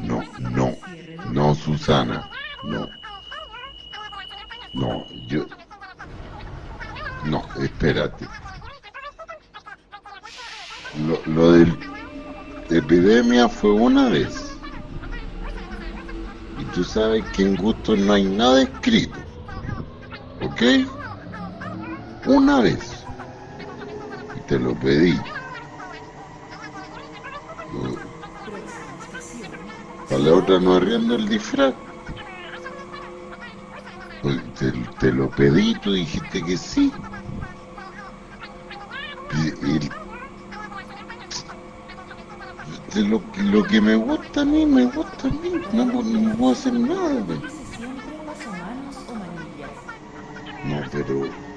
no, no, no, Susana, no. No, yo... No, espérate. Lo, lo del epidemia fue una vez. Y tú sabes que en gusto no hay nada escrito. ¿Ok? Una vez. Y te lo pedí. Para la otra no arriendo el disfraz. Pues te, te, lo pedí, tú dijiste que sí. Lo, lo, que me gusta a mí, me gusta a mí. No, no puedo hacer nada. No, pero...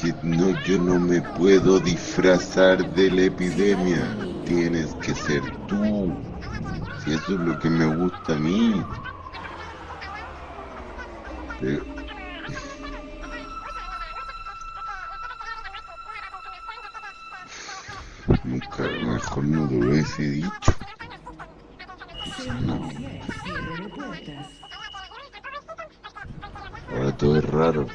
que no, yo no me puedo disfrazar de la epidemia. Tienes que ser tú. Si eso es lo que me gusta a mí. Nunca, mejor no lo hubiese dicho. Ahora todo es raro.